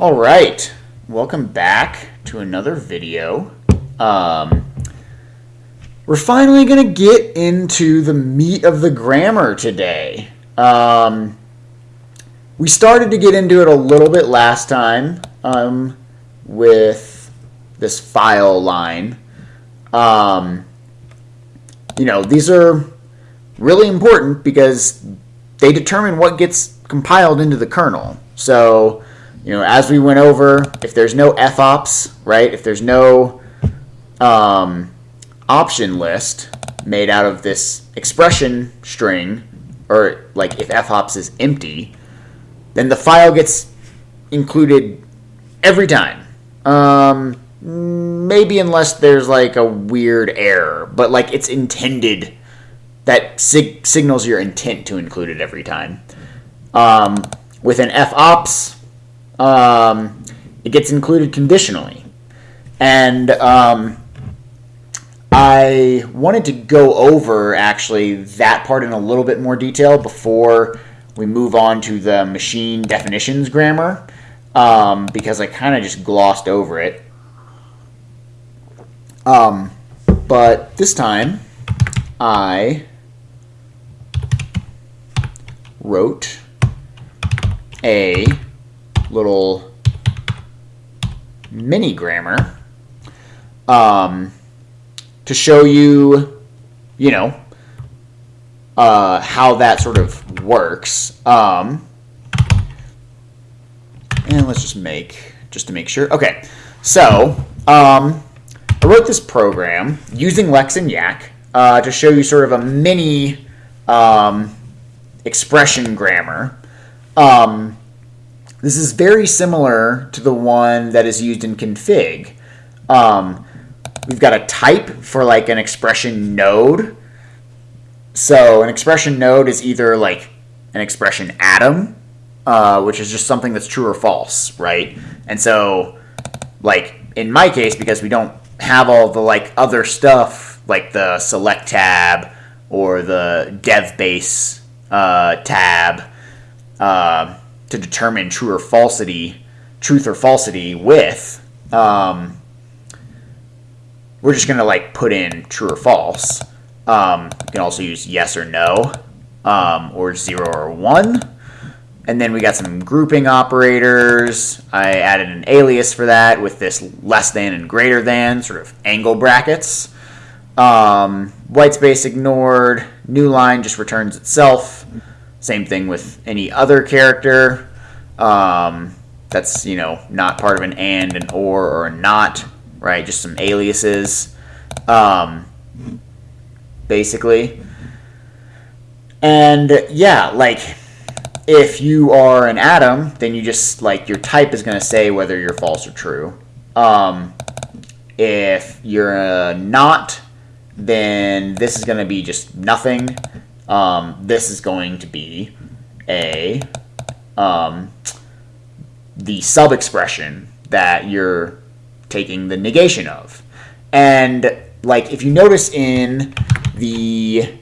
All right, welcome back to another video. Um, we're finally going to get into the meat of the grammar today. Um, we started to get into it a little bit last time um, with this file line. Um, you know, these are really important because they determine what gets compiled into the kernel. So, you know, as we went over, if there's no fops, right, if there's no um, option list made out of this expression string, or like if fops is empty, then the file gets included every time. Um, maybe unless there's like a weird error, but like it's intended that sig- signals your intent to include it every time. Um, with an fops, um, it gets included conditionally, and um, I wanted to go over actually that part in a little bit more detail before we move on to the machine definitions grammar um, because I kind of just glossed over it. Um, but this time, I wrote a little mini grammar um, to show you, you know, uh, how that sort of works. Um, and let's just make, just to make sure. Okay, so um, I wrote this program using Lex and Yacc uh, to show you sort of a mini um, expression grammar. Um, this is very similar to the one that is used in config. Um, we've got a type for like an expression node. So an expression node is either like an expression atom, uh, which is just something that's true or false, right? And so, like in my case, because we don't have all the like other stuff like the select tab or the dev base uh, tab uh, to determine true or falsity, truth or falsity with. Um, we're just gonna like put in true or false. Um, you can also use yes or no, um, or zero or one. And then we got some grouping operators. I added an alias for that with this less than and greater than sort of angle brackets. Um, white space ignored. New line just returns itself. Same thing with any other character. Um, that's you know not part of an and, an or, or a not. Right, just some aliases. Um, basically. And yeah, like if you are an atom, then you just like your type is going to say whether you're false or true. Um, if you're a not, then this is going to be just nothing. Um, this is going to be a um, the sub expression that you're taking the negation of. And like if you notice in the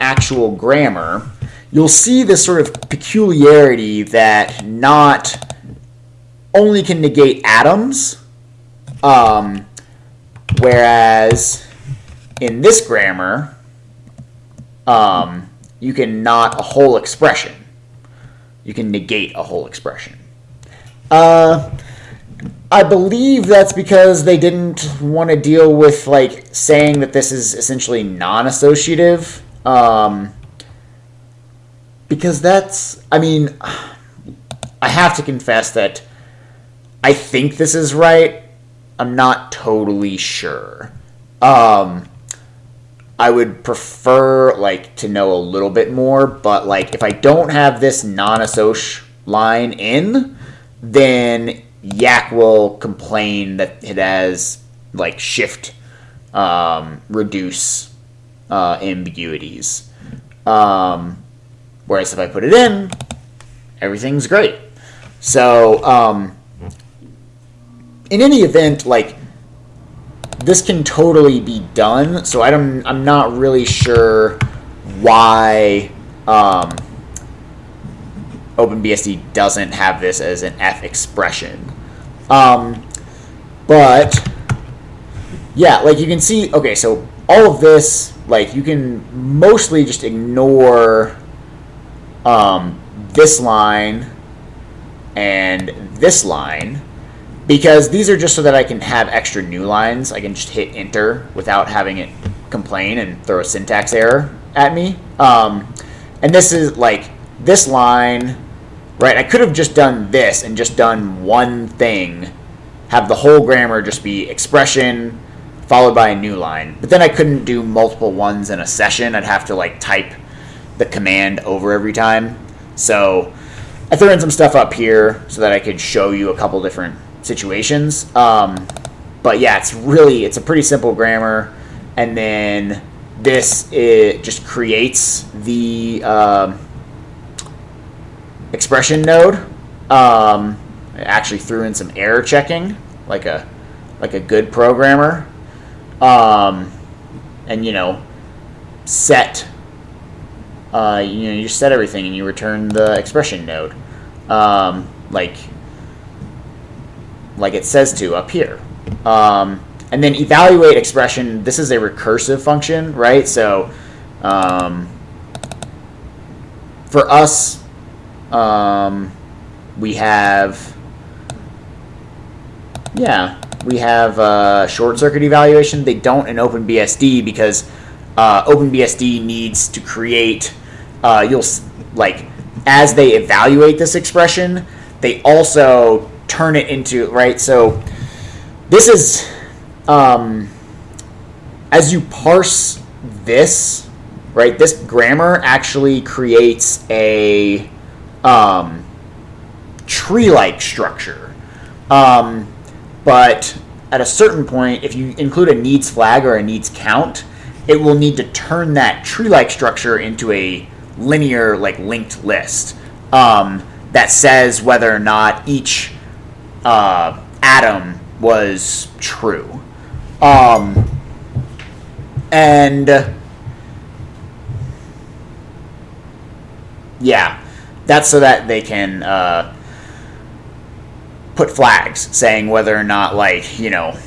actual grammar, you'll see this sort of peculiarity that not only can negate atoms, um, whereas in this grammar, um, you can not a whole expression. You can negate a whole expression. Uh, I believe that's because they didn't want to deal with like saying that this is essentially non-associative. Um, because that's, I mean, I have to confess that I think this is right. I'm not totally sure. Um, I would prefer like to know a little bit more, but like if I don't have this non-assoc line in, then Yacc will complain that it has like shift um, reduce uh, ambiguities. Um, whereas if I put it in, everything's great. So um, in any event, like this can totally be done. So I don't, I'm not really sure why um, OpenBSD doesn't have this as an F expression. Um, but yeah, like you can see, okay, so all of this, like you can mostly just ignore um, this line and this line because these are just so that I can have extra new lines. I can just hit enter without having it complain and throw a syntax error at me. Um, and this is like this line, right? I could have just done this and just done one thing, have the whole grammar just be expression followed by a new line. But then I couldn't do multiple ones in a session. I'd have to like type the command over every time. So I threw in some stuff up here so that I could show you a couple different situations. Um, but yeah, it's really it's a pretty simple grammar, and then this it just creates the um, expression node. Um, I actually threw in some error checking, like a like a good programmer, um, and you know set. Uh, you know, you set everything and you return the expression node, um, like like it says to up here. Um, and then evaluate expression. This is a recursive function, right? So um, for us, um, we have, yeah, we have uh, short circuit evaluation. They don't in OpenBSD because uh, OpenBSD needs to create, uh, you'll like, as they evaluate this expression, they also turn it into, right? So this is, um, as you parse this, right, this grammar actually creates a um, tree like structure. Um, but at a certain point, if you include a needs flag or a needs count, it will need to turn that tree like structure into a linear, like linked list um, that says whether or not each uh, atom was true. Um, and yeah, that's so that they can uh, put flags saying whether or not, like, you know,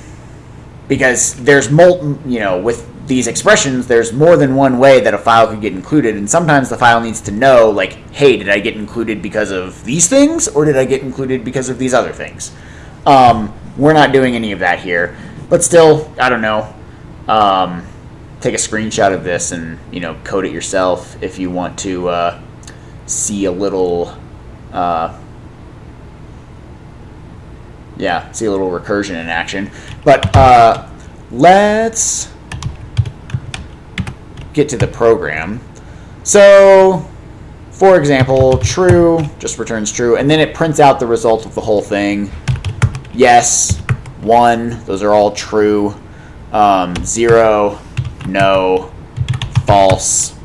because there's molten, you know, with these expressions, there's more than one way that a file could get included, and sometimes the file needs to know, like, hey, did I get included because of these things, or did I get included because of these other things? Um, we're not doing any of that here, but still, I don't know. Um, take a screenshot of this and you know code it yourself if you want to uh, see a little. Uh, yeah, see a little recursion in action. But uh, let's get to the program. So, for example, true just returns true, and then it prints out the result of the whole thing. Yes, one, those are all true. Um, zero, no, false,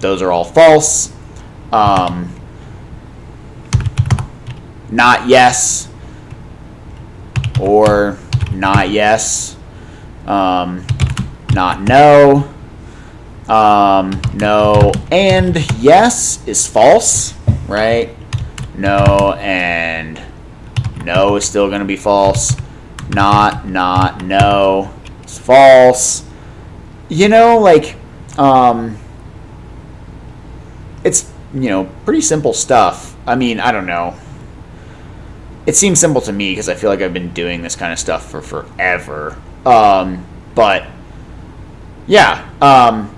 those are all false. Um, not yes, or not yes, um, not no, um, no and yes is false, right? No and no is still going to be false. Not, not, no is false. You know, like, um, it's, you know, pretty simple stuff. I mean, I don't know it seems simple to me because I feel like I've been doing this kind of stuff for forever. Um, but yeah, um,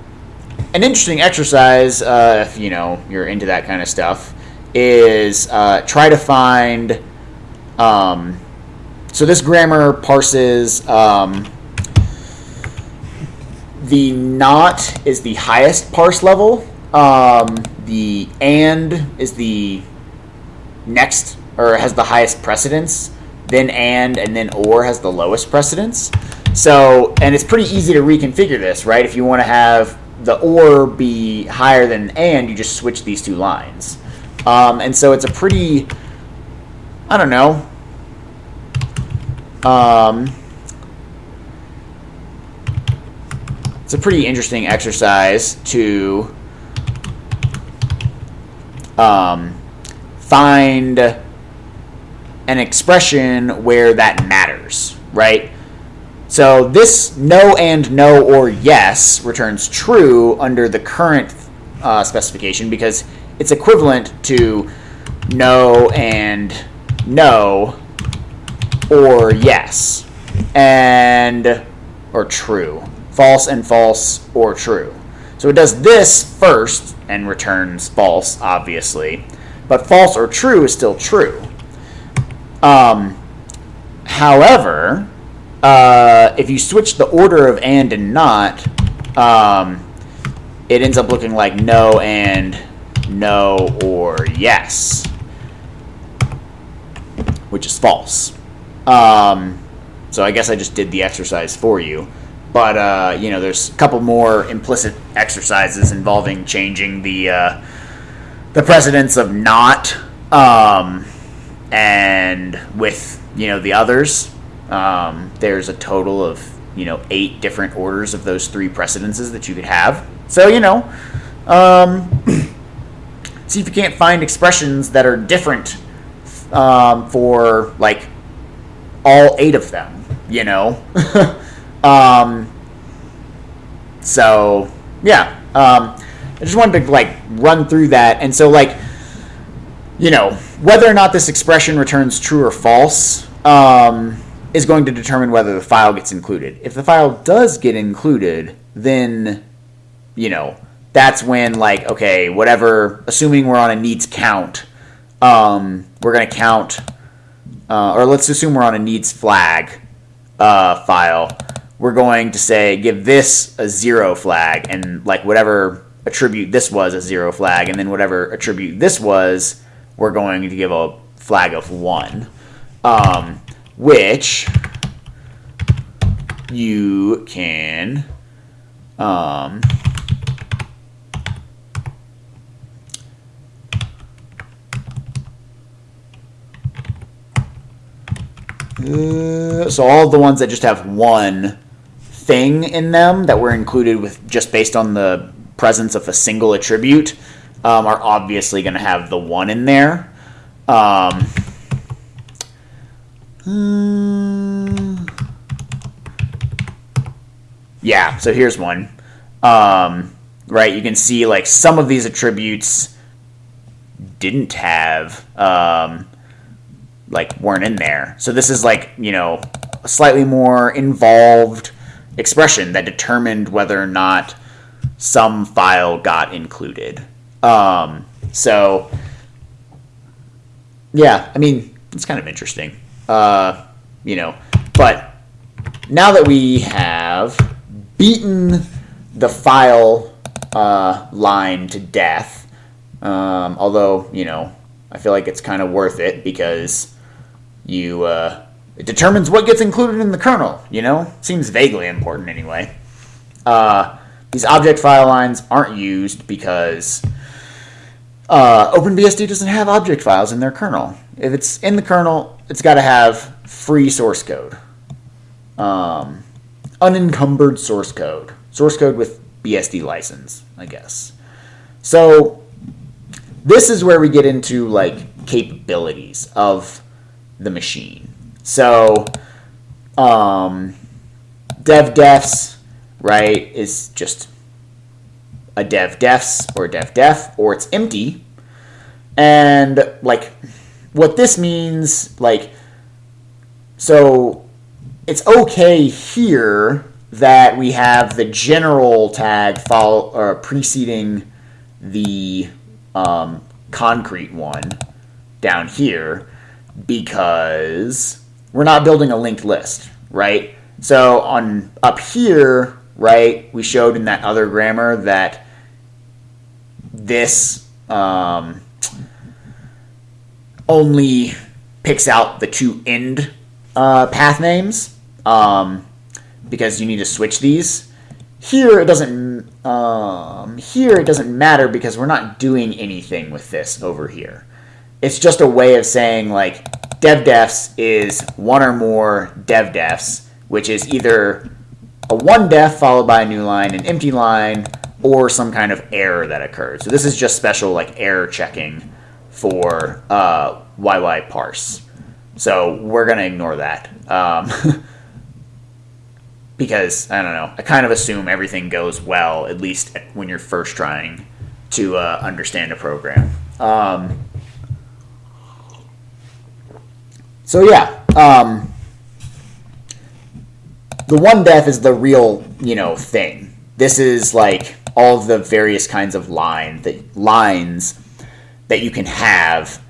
an interesting exercise, uh, if you know you're into that kind of stuff, is uh, try to find. Um, so this grammar parses um, the not is the highest parse level. Um, the and is the next or has the highest precedence, then and, and then or has the lowest precedence. So, and it's pretty easy to reconfigure this, right? If you want to have the or be higher than and, you just switch these two lines. Um, and so it's a pretty, I don't know. Um, it's a pretty interesting exercise to um, find an expression where that matters, right? So this no and no or yes returns true under the current uh, specification because it's equivalent to no and no or yes and or true. False and false or true. So it does this first and returns false obviously but false or true is still true. Um, however uh, if you switch the order of and and not um, it ends up looking like no and no or yes which is false. Um, so I guess I just did the exercise for you. But uh, you know, there's a couple more implicit exercises involving changing the uh, the precedence of not, um, and with you know the others. Um, there's a total of you know eight different orders of those three precedences that you could have. So you know, um, see if you can't find expressions that are different um, for like all eight of them, you know? um, so, yeah. Um, I just wanted to like run through that. And so, like, you know, whether or not this expression returns true or false um, is going to determine whether the file gets included. If the file does get included, then, you know, that's when, like, okay, whatever, assuming we're on a needs count, um, we're going to count, uh, or let's assume we're on a needs flag uh, file. We're going to say give this a zero flag, and like whatever attribute this was a zero flag, and then whatever attribute this was, we're going to give a flag of one, um, which you can. Um, Uh, so all the ones that just have one thing in them that were included with just based on the presence of a single attribute um, are obviously going to have the one in there. Um, hmm. yeah, so here's one. Um, right, you can see like some of these attributes didn't have um, like weren't in there. So this is like, you know, a slightly more involved expression that determined whether or not some file got included. Um, so yeah, I mean, it's kind of interesting. Uh, you know, but now that we have beaten the file uh, line to death, um, although, you know, I feel like it's kind of worth it because you uh, it determines what gets included in the kernel. You know, seems vaguely important anyway. Uh, these object file lines aren't used because uh, OpenBSD doesn't have object files in their kernel. If it's in the kernel, it's got to have free source code, um, unencumbered source code, source code with BSD license, I guess. So this is where we get into like capabilities of the machine. So, um, dev defs, right, is just a dev defs or dev def, or it's empty. And, like, what this means, like, so it's okay here that we have the general tag follow, or preceding the um, concrete one down here because we're not building a linked list, right? So on up here, right, we showed in that other grammar that this um, only picks out the two end uh, path names um, because you need to switch these. Here it doesn't. Um, here it doesn't matter because we're not doing anything with this over here it's just a way of saying like dev defs is one or more dev defs, which is either a one def followed by a new line, an empty line, or some kind of error that occurred. So this is just special like error checking for uh, YY parse. So we're going to ignore that. Um, because, I don't know, I kind of assume everything goes well, at least when you're first trying to uh, understand a program. Um, so yeah, um, the one def is the real, you know, thing. This is like all the various kinds of line that lines that you can have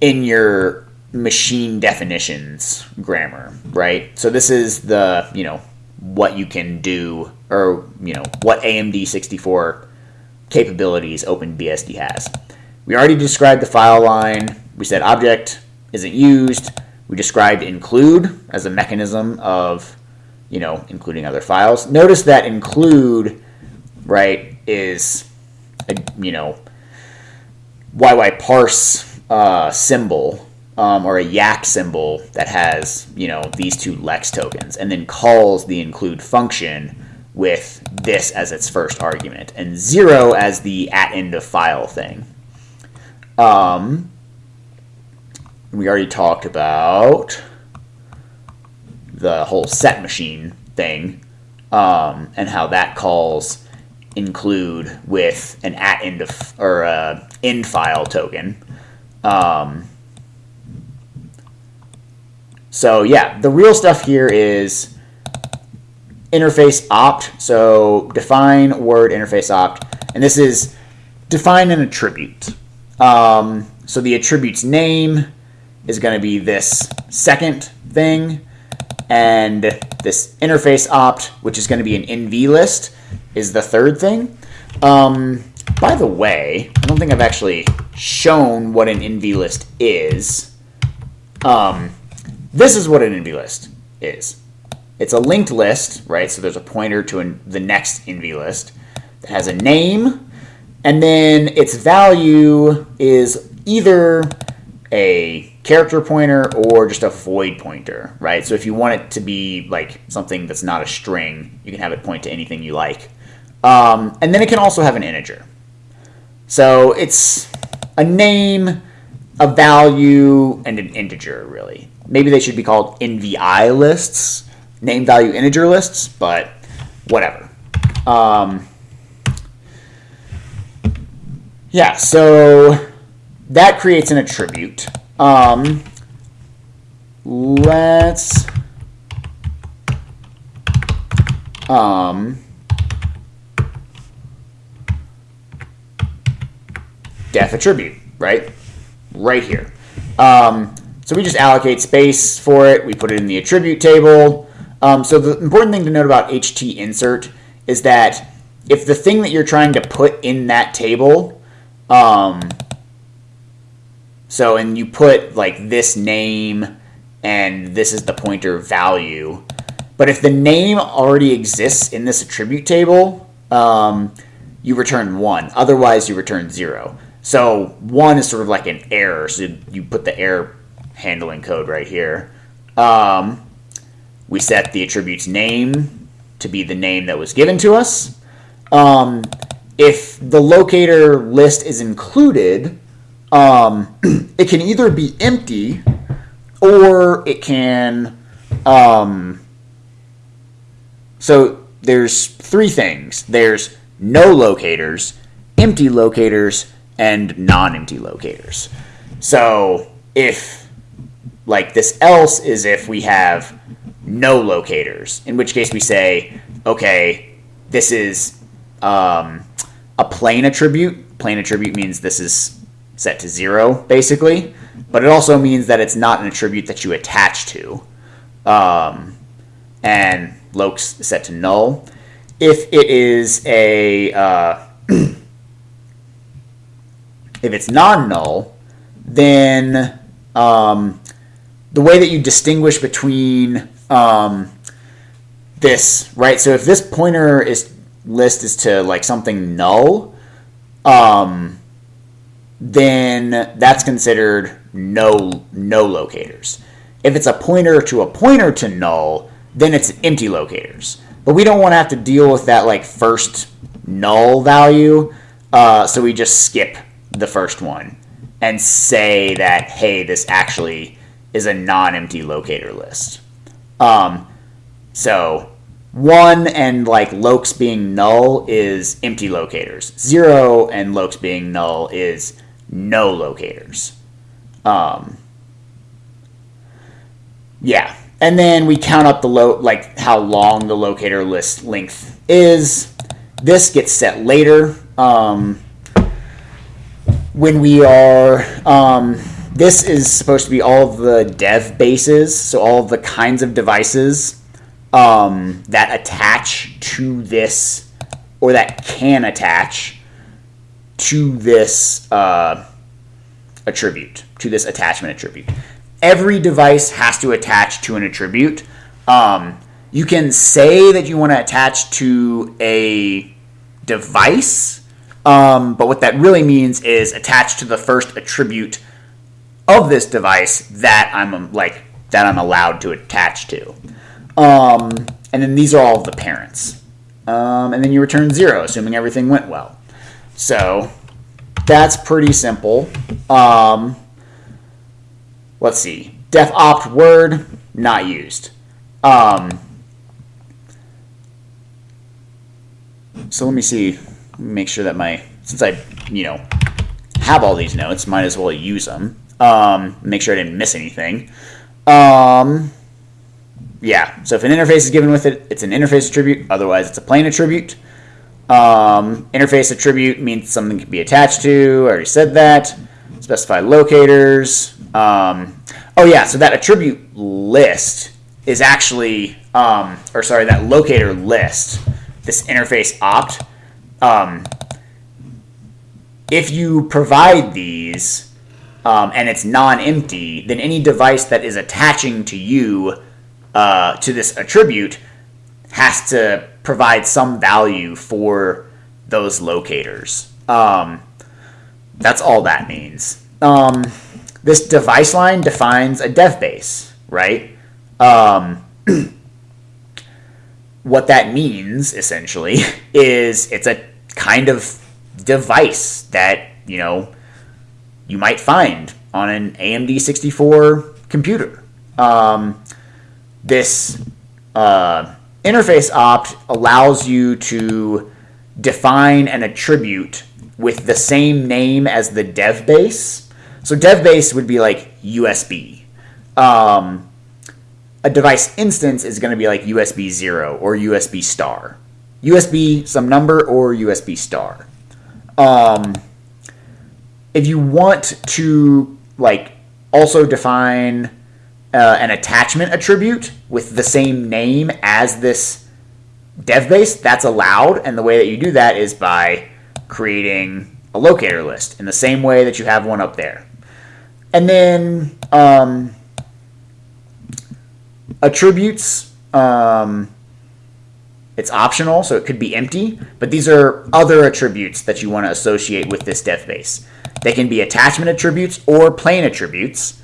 in your machine definitions grammar, right? So this is the, you know, what you can do or, you know, what AMD 64 capabilities OpenBSD has. We already described the file line. We said object isn't used. We described include as a mechanism of, you know, including other files. Notice that include, right, is, a, you know, YY parse uh, symbol um, or a Yacc symbol that has, you know, these two LEX tokens and then calls the include function with this as its first argument and zero as the at end of file thing. Um, we already talked about the whole set machine thing um, and how that calls include with an at end of or a end file token. Um, so yeah, the real stuff here is interface opt. So define word interface opt, and this is define an attribute. Um, so the attribute's name is going to be this second thing, and this interface opt, which is going to be an NV list, is the third thing. Um, by the way, I don't think I've actually shown what an NV list is. Um, this is what an NV list is. It's a linked list, right? So there's a pointer to an, the next NV list that has a name, and then its value is either a character pointer or just a void pointer, right? So if you want it to be like something that's not a string, you can have it point to anything you like. Um, and then it can also have an integer. So it's a name, a value, and an integer, really. Maybe they should be called NVI lists, name value integer lists, but whatever. Um, yeah, so that creates an attribute. Um, let's um, def attribute, right? Right here. Um, so we just allocate space for it. We put it in the attribute table. Um, so the important thing to note about HT insert is that if the thing that you're trying to put in that table um, so, and you put like this name and this is the pointer value. But if the name already exists in this attribute table, um, you return one. Otherwise, you return zero. So one is sort of like an error. So you put the error handling code right here. Um, we set the attribute's name to be the name that was given to us. Um, if the locator list is included, um, it can either be empty or it can. Um, so there's three things there's no locators, empty locators, and non empty locators. So if, like, this else is if we have no locators, in which case we say, okay, this is um, a plain attribute. Plain attribute means this is set to zero, basically. But it also means that it's not an attribute that you attach to. Um, and is set to null. If it is a uh, if it's non-null, then um, the way that you distinguish between um, this, right? So if this pointer is list is to like something null, um, then that's considered no no locators. If it's a pointer to a pointer to null, then it's empty locators. But we don't want to have to deal with that like first null value, uh, so we just skip the first one and say that, hey, this actually is a non-empty locator list. Um, so one and like lokes being null is empty locators. Zero and lokes being null is no locators. Um, yeah, and then we count up the lo like how long the locator list length is. This gets set later. Um, when we are, um, this is supposed to be all of the dev bases, so all of the kinds of devices um, that attach to this, or that can attach to this uh, attribute, to this attachment attribute. Every device has to attach to an attribute. Um, you can say that you want to attach to a device um, but what that really means is attached to the first attribute of this device that I'm um, like that I'm allowed to attach to. Um, and then these are all the parents. Um, and then you return zero, assuming everything went well. So that's pretty simple. Um, let's see. Def opt word not used. Um, so let me see make sure that my since I you know have all these notes, might as well use them. Um, make sure I didn't miss anything. Um, yeah, so if an interface is given with it, it's an interface attribute. Otherwise, it's a plain attribute. Um, interface attribute means something can be attached to. I already said that. Specify locators. Um, oh yeah, so that attribute list is actually, um, or sorry, that locator list, this interface opt um, if you provide these um, and it's non-empty, then any device that is attaching to you uh, to this attribute has to provide some value for those locators. Um, that's all that means. Um, this device line defines a dev base, right? Um, what that means essentially is it's a kind of device that, you know, you might find on an AMD 64 computer. Um, this uh, interface opt allows you to define an attribute with the same name as the dev base. So dev base would be like USB. Um, a device instance is going to be like USB 0 or USB star. USB some number or USB star. Um, if you want to like also define uh, an attachment attribute with the same name as this dev base, that's allowed. And the way that you do that is by creating a locator list in the same way that you have one up there. And then um, attributes. Um, it's optional, so it could be empty, but these are other attributes that you want to associate with this dev base. They can be attachment attributes or plain attributes.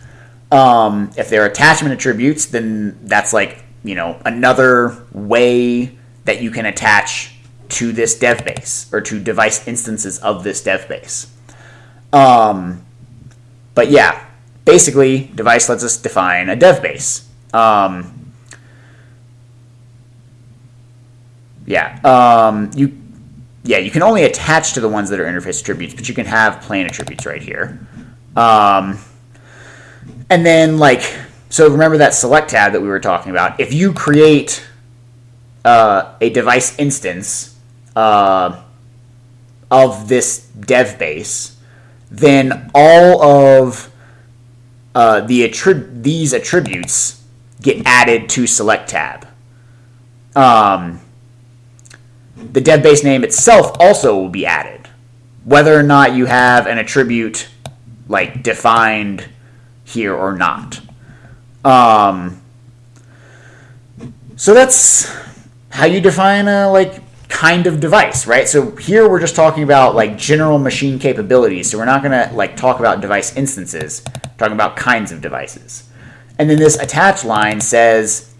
Um, if they're attachment attributes, then that's like, you know, another way that you can attach to this dev base or to device instances of this dev base. Um, but yeah, basically, device lets us define a dev base. Um, Yeah. Um, you, yeah, you can only attach to the ones that are interface attributes, but you can have plain attributes right here. Um, and then, like, so remember that select tab that we were talking about. If you create uh, a device instance uh, of this dev base, then all of uh, the attrib- these attributes get added to select tab. Um, the dev base name itself also will be added. Whether or not you have an attribute like defined here or not. Um, so that's how you define a like kind of device, right? So here we're just talking about like general machine capabilities. So we're not gonna like talk about device instances, we're talking about kinds of devices. And then this attach line says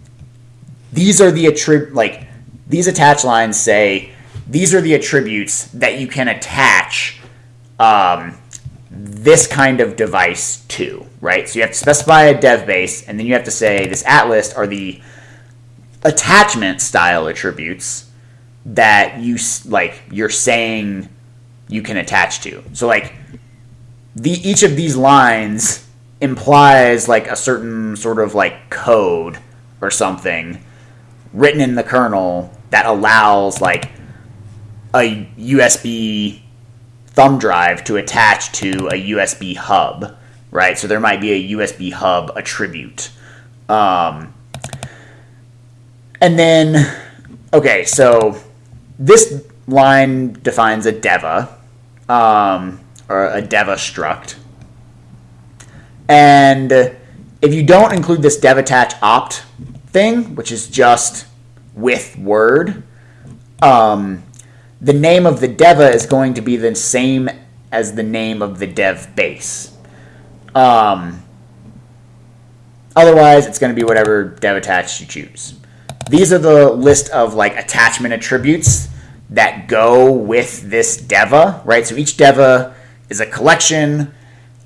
these are the attribute like these attach lines say these are the attributes that you can attach um, this kind of device to, right? So you have to specify a dev base, and then you have to say this at list are the attachment style attributes that you like you're saying you can attach to. So like the each of these lines implies like a certain sort of like code or something written in the kernel that allows like a USB thumb drive to attach to a USB hub, right? So there might be a USB hub attribute. Um, and then, okay, so this line defines a deva, um, or a deva struct. And if you don't include this dev attach opt thing, which is just with word, um, the name of the deva is going to be the same as the name of the dev base. Um, otherwise, it's going to be whatever dev attach you choose. These are the list of like attachment attributes that go with this deva, right? So each deva is a collection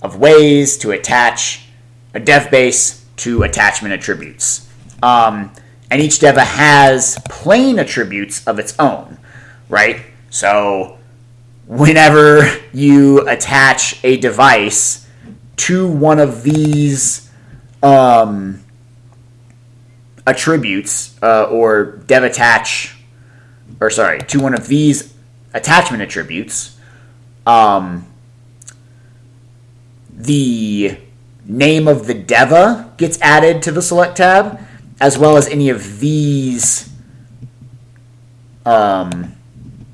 of ways to attach a dev base to attachment attributes. Um, and each deva has plain attributes of its own, right? So whenever you attach a device to one of these um, attributes uh, or dev attach, or sorry, to one of these attachment attributes, um, the name of the deva gets added to the select tab, as well as any of these um,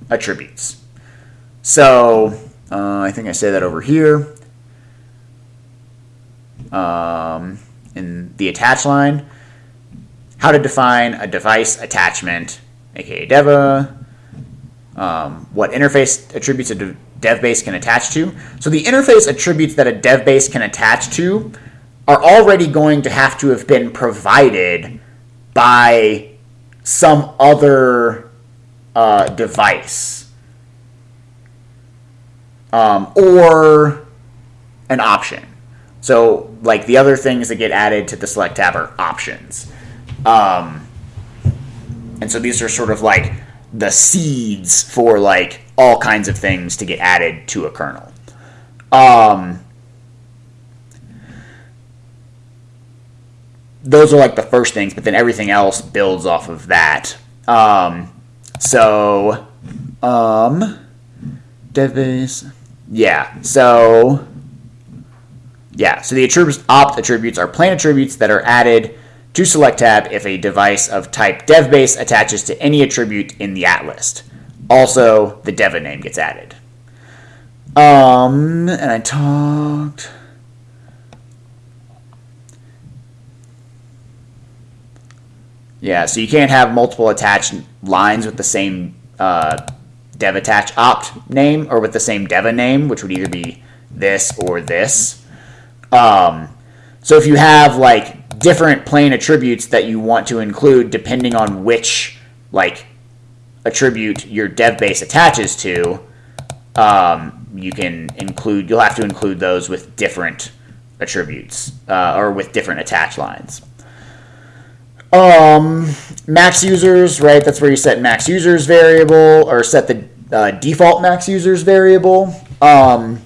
attributes. So uh, I think I say that over here um, in the attach line how to define a device attachment, aka Deva, um, what interface attributes a dev base can attach to. So the interface attributes that a dev base can attach to are already going to have to have been provided by some other uh, device um, or an option. So, like the other things that get added to the select tab are options. Um, and so these are sort of like the seeds for like all kinds of things to get added to a kernel. Um, those are like the first things, but then everything else builds off of that. Um, so, um, devbase, yeah. So, yeah. So the attributes opt attributes are plain attributes that are added to select tab if a device of type devbase attaches to any attribute in the at list. Also, the deva name gets added. Um, and I talked. Yeah, so you can't have multiple attached lines with the same uh, dev attach opt name or with the same deva name, which would either be this or this. Um, so if you have like different plain attributes that you want to include depending on which like attribute your dev base attaches to. Um, you can include. You'll have to include those with different attributes uh, or with different attach lines. Um, max users, right? That's where you set max users variable or set the uh, default max users variable. Um,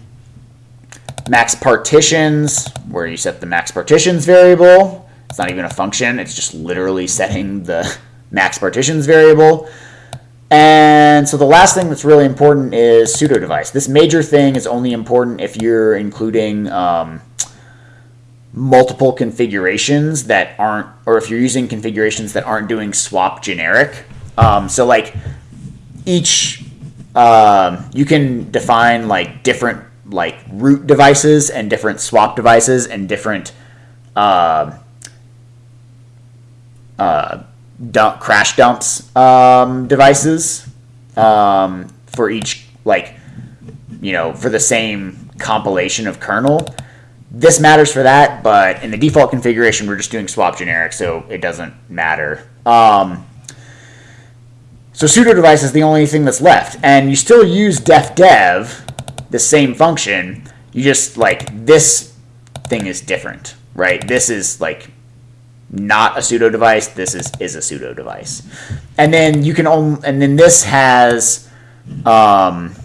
max partitions, where you set the max partitions variable. It's not even a function. It's just literally setting the max partitions variable. And so the last thing that's really important is pseudo device. This major thing is only important if you're including um, multiple configurations that aren't, or if you're using configurations that aren't doing swap generic. Um, so like each, um, you can define like different like root devices and different swap devices and different uh, uh, dump, crash dumps um, devices um, for each like you know for the same compilation of kernel. This matters for that, but in the default configuration, we're just doing swap generic, so it doesn't matter. Um, so pseudo device is the only thing that's left, and you still use def dev, the same function, You just like this thing is different, right? This is like not a pseudo device. This is is a pseudo device, and then you can only, and then this has um,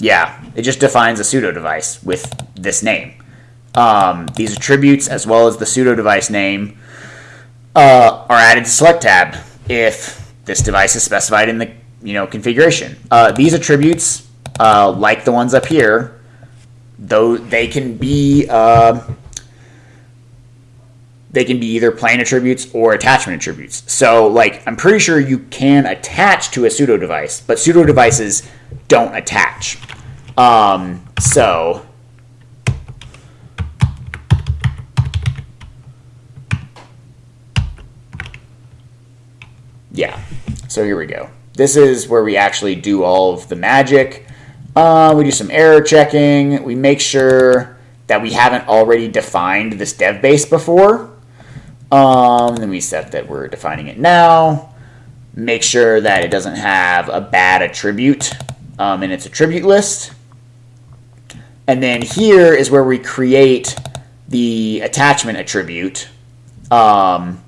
yeah, it just defines a pseudo device with this name. Um, these attributes, as well as the pseudo device name, uh, are added to select tab if this device is specified in the you know configuration. Uh, these attributes, uh, like the ones up here, though they can be uh, they can be either plain attributes or attachment attributes. So, like, I'm pretty sure you can attach to a pseudo device, but pseudo devices don't attach. Um, so, yeah. So here we go. This is where we actually do all of the magic. Uh, we do some error checking. We make sure that we haven't already defined this dev base before. Um, then we set that we're defining it now. Make sure that it doesn't have a bad attribute um, in its attribute list. And then here is where we create the attachment attribute um,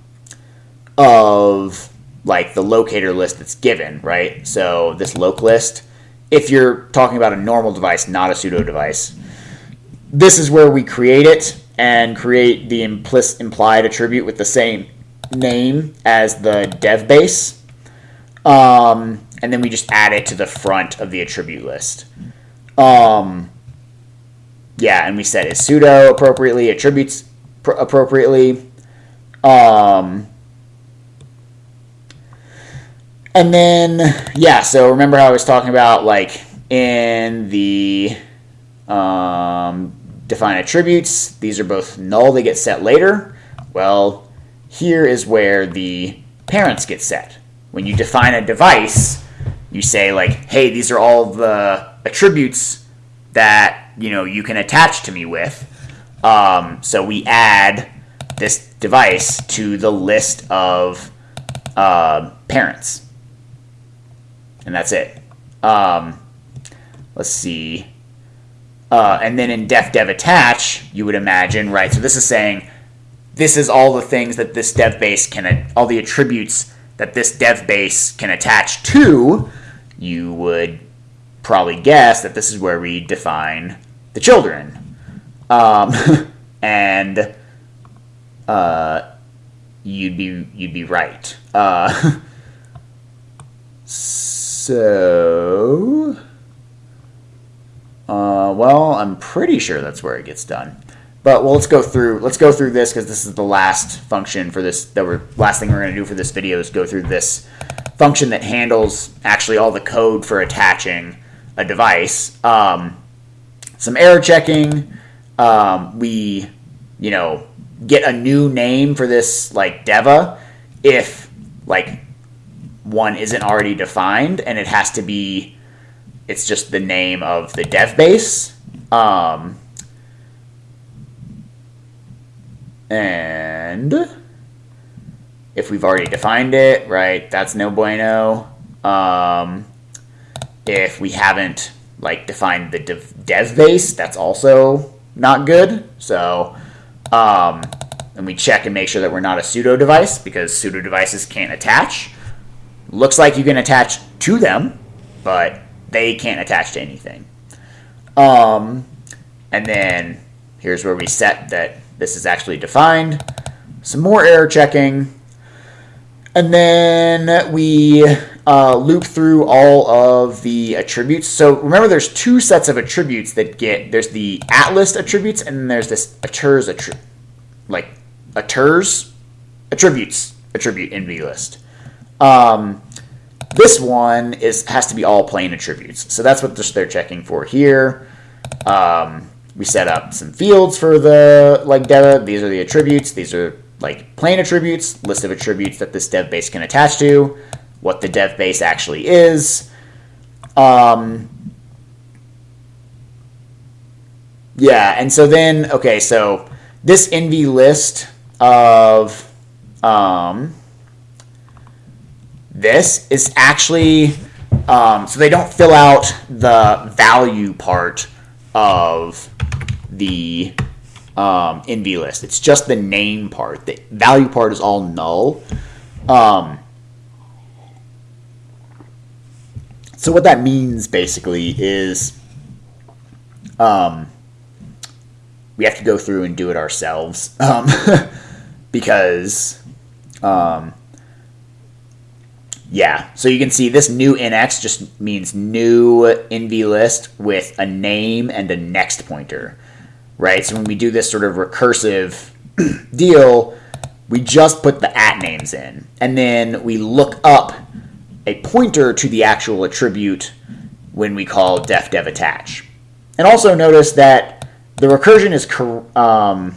of like the locator list that's given, right? So this loc list, if you're talking about a normal device, not a pseudo device, this is where we create it and create the implicit implied attribute with the same name as the dev base. Um, and then we just add it to the front of the attribute list. Um, yeah, and we set it pseudo appropriately, attributes pr- appropriately. Um, and then, yeah, so remember how I was talking about, like, in the um, define attributes, these are both null, they get set later. Well, here is where the parents get set. When you define a device, you say, like, hey, these are all the attributes that, you know, you can attach to me with. Um, so we add this device to the list of uh, parents and that's it. Um, let's see. Uh, and then in def dev attach, you would imagine, right? So this is saying this is all the things that this dev base can, all the attributes that this dev base can attach to. You would probably guess that this is where we define the children. Um, and uh, you'd be you'd be right. Uh, So, uh, well, I'm pretty sure that's where it gets done. But well, let's go through let's go through this because this is the last function for this. The last thing we're going to do for this video is go through this function that handles actually all the code for attaching a device. Um, some error checking. Um, we, you know, get a new name for this like deva if like one isn't already defined and it has to be it's just the name of the dev base. Um, and if we've already defined it right that's no bueno. Um, if we haven't like defined the dev, base that's also not good. So um, and we check and make sure that we're not a pseudo device because pseudo devices can't attach. Looks like you can attach to them, but they can't attach to anything. Um, and then here's where we set that this is actually defined. Some more error checking. And then we uh, loop through all of the attributes. So remember, there's two sets of attributes that get there's the at list attributes, and then there's this attri- like attrs attributes attribute in vlist. Um, this one is has to be all plain attributes. So that's what they're checking for here. Um, we set up some fields for the like data. These are the attributes. These are like plain attributes, list of attributes that this dev base can attach to, what the dev base actually is. Um, yeah, and so then, okay, so this nv list of um, this is actually Um, so they don't fill out the value part of the um, NV list. It's just the name part. The value part is all null. Um, so what that means basically is um, we have to go through and do it ourselves um, because um, yeah. So you can see this new nx just means new nv list with a name and a next pointer right? So when we do this sort of recursive deal we just put the at names in. And then we look up a pointer to the actual attribute when we call def dev attach. And also notice that the recursion is um,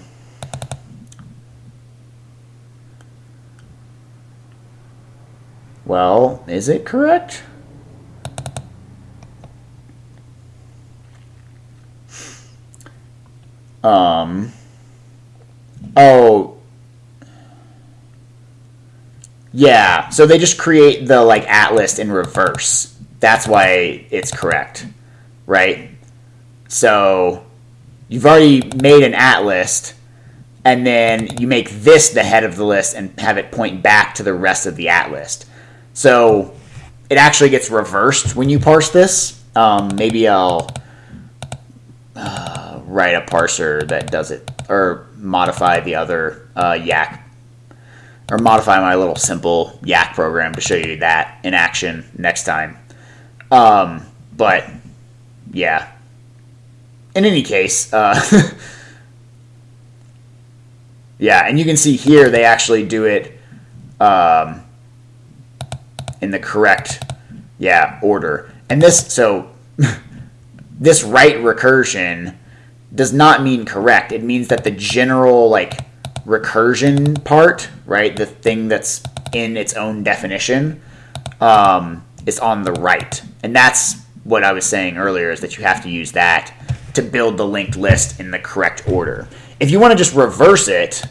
well, is it correct? Um, oh, yeah. So they just create the like at list in reverse. That's why it's correct, right? So you've already made an at list, and then you make this the head of the list and have it point back to the rest of the at list. So it actually gets reversed when you parse this. Um, maybe I'll uh, write a parser that does it, or modify the other uh, Yacc, or modify my little simple Yacc program to show you that in action next time. Um, but yeah, in any case, uh, yeah, and you can see here they actually do it um, in the correct, yeah, order. And this, so this right recursion does not mean correct. It means that the general like recursion part, right, the thing that's in its own definition, um, is on the right, and that's what I was saying earlier is that you have to use that to build the linked list in the correct order. If you want to just reverse it,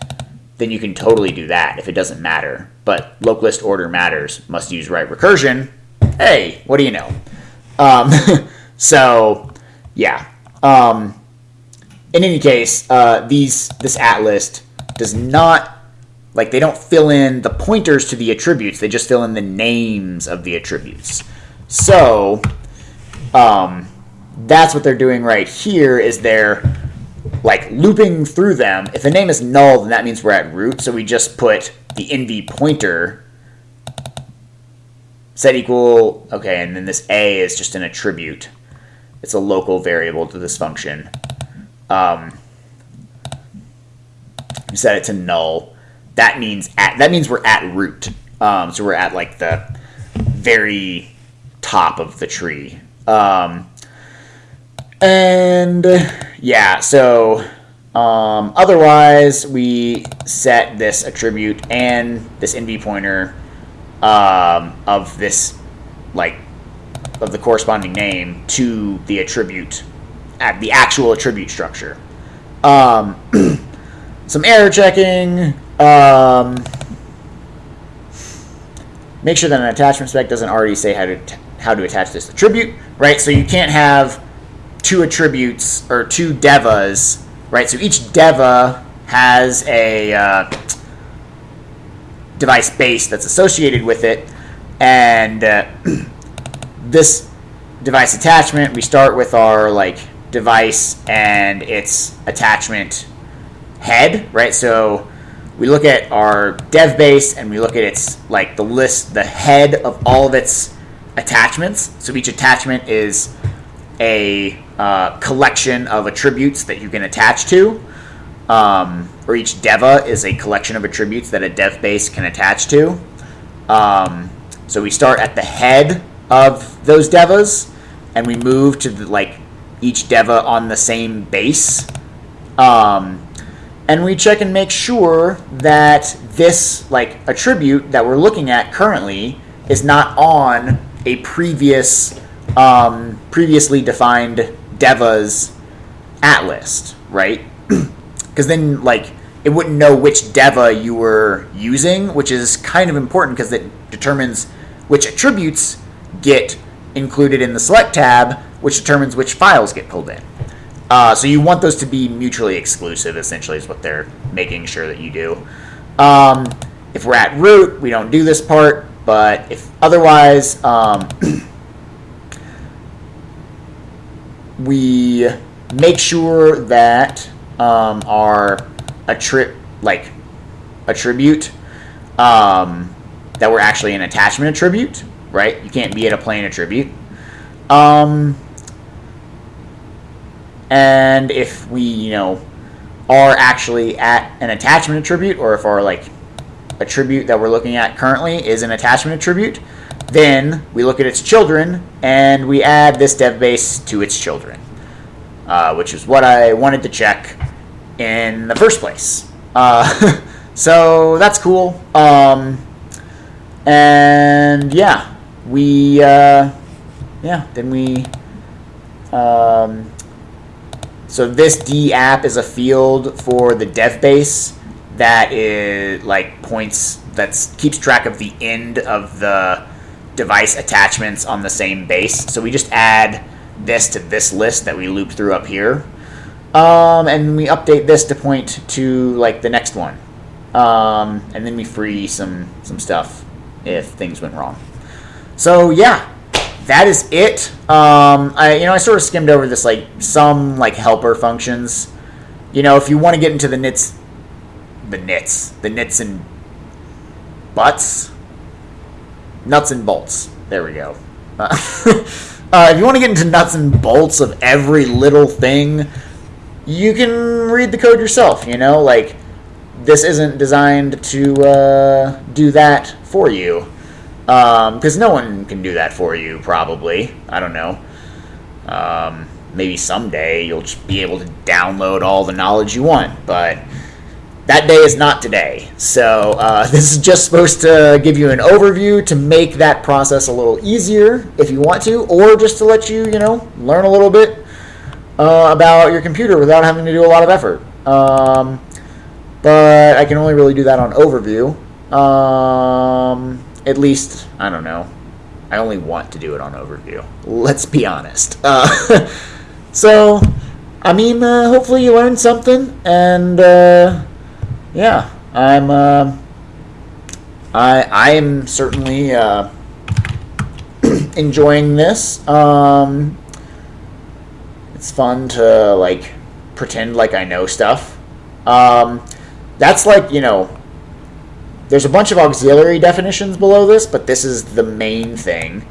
then you can totally do that if it doesn't matter. But local list order matters. Must use right recursion. Hey, what do you know? Um, so, yeah. Um, in any case, uh, these this at list does not like they don't fill in the pointers to the attributes. They just fill in the names of the attributes. So, um, that's what they're doing right here is they're like looping through them. If the name is null, then that means we're at root. So we just put the nv pointer set equal, okay, and then this a is just an attribute. It's a local variable to this function. Um, set it to null. That means at that means we're at root. Um, so we're at like the very top of the tree. Um, and yeah, so um, otherwise, we set this attribute and this nv pointer um, of this, like, of the corresponding name to the attribute, at the actual attribute structure. Um, some error checking. Um, make sure that an attachment spec doesn't already say how to how to attach this attribute, right? So you can't have two attributes or two devas, right? So each deva has a uh, device base that's associated with it, and uh, this device attachment, we start with our like device and its attachment head, right? So we look at our dev base and we look at its like the list, the head of all of its attachments. So each attachment is a uh, collection of attributes that you can attach to, um, or each deva is a collection of attributes that a dev base can attach to. Um, so we start at the head of those devas, and we move to the, like each deva on the same base. Um, and we check and make sure that this like attribute that we're looking at currently is not on a previous um, previously defined Deva's at list, right? Because then, like, it wouldn't know which Deva you were using, which is kind of important because it determines which attributes get included in the select tab, which determines which files get pulled in. Uh, so you want those to be mutually exclusive, essentially, is what they're making sure that you do. Um, if we're at root, we don't do this part, but if otherwise, um, we make sure that um, our attri- like attribute um, that we're actually an attachment attribute, right? You can't be at a plain attribute. Um, and if we, you know, are actually at an attachment attribute, or if our like attribute that we're looking at currently is an attachment attribute, then we look at its children and we add this dev base to its children, uh, which is what I wanted to check in the first place. Uh, so that's cool. Um, and yeah, we uh, yeah then we um, so this D app is a field for the dev base that is like points that keeps track of the end of the device attachments on the same base. So we just add this to this list that we loop through up here. Um, and we update this to point to like the next one. Um, and then we free some some stuff if things went wrong. So yeah, that is it. Um, I you know I sort of skimmed over this like some like helper functions. You know, if you want to get into the nits, the nits, the nits and butts, nuts and bolts. There we go. Uh, uh, if you want to get into nuts and bolts of every little thing, you can read the code yourself. You know, like this isn't designed to uh, do that for you because um, no one can do that for you. Probably, I don't know. Um, maybe someday you'll just be able to download all the knowledge you want, but that day is not today. So uh, this is just supposed to give you an overview to make that process a little easier if you want to, or just to let you, you know, learn a little bit uh, about your computer without having to do a lot of effort. Um, but I can only really do that on overview. Um, at least, I don't know. I only want to do it on overview. Let's be honest. Uh, so, I mean, uh, hopefully you learned something, and uh, yeah, I'm. Uh, I I am certainly uh, enjoying this. Um, it's fun to like pretend like I know stuff. Um, that's like you know there's a bunch of auxiliary definitions below this, but this is the main thing.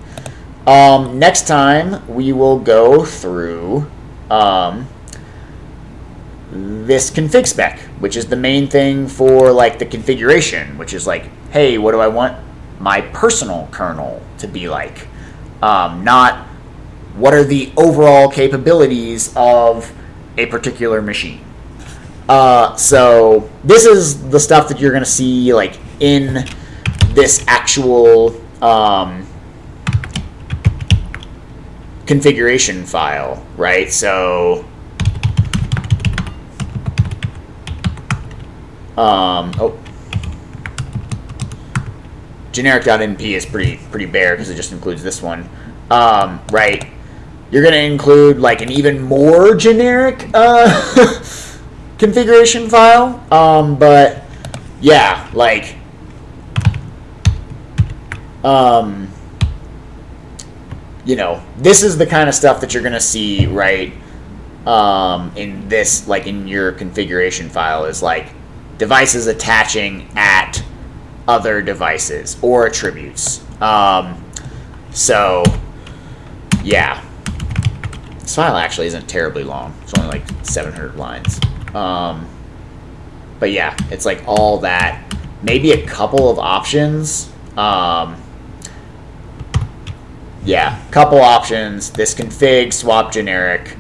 Um, next time, we will go through um, this config spec, which is the main thing for like the configuration, which is like, hey, what do I want my personal kernel to be like? Um, not what are the overall capabilities of a particular machine. Uh, so this is the stuff that you're going to see like in this actual um, configuration file, right? So, um, oh, generic.mp is pretty pretty bare because it just includes this one, um, right? You're going to include like an even more generic uh, configuration file, um, but yeah, like um, you know, this is the kind of stuff that you're going to see, right? Um, in this, like in your configuration file, is like devices attaching at other devices or attributes. Um, so, yeah. This file actually isn't terribly long. It's only like 700 lines. Um, but yeah, it's like all that. Maybe a couple of options. Um, yeah, couple options. This config, swap generic.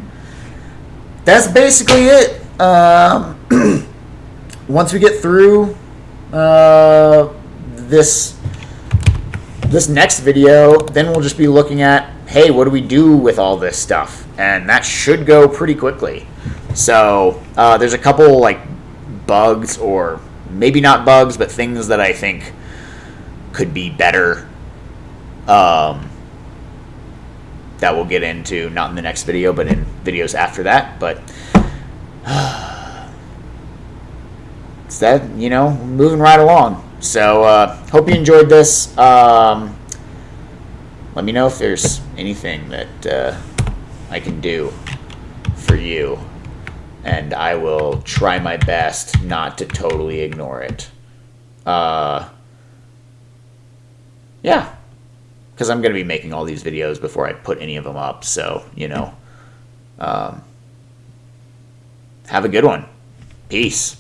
That's basically it. Um, once we get through uh, this this next video, then we'll just be looking at, hey, what do we do with all this stuff? And that should go pretty quickly. So uh, there's a couple like bugs or maybe not bugs, but things that I think could be better. Um, that we'll get into not in the next video, but in videos after that. But it's that you know moving right along. So uh, hope you enjoyed this. Um, let me know if there's anything that uh, I can do for you, and I will try my best not to totally ignore it. Uh, yeah, because I'm going to be making all these videos before I put any of them up. So you know, um, have a good one. Peace.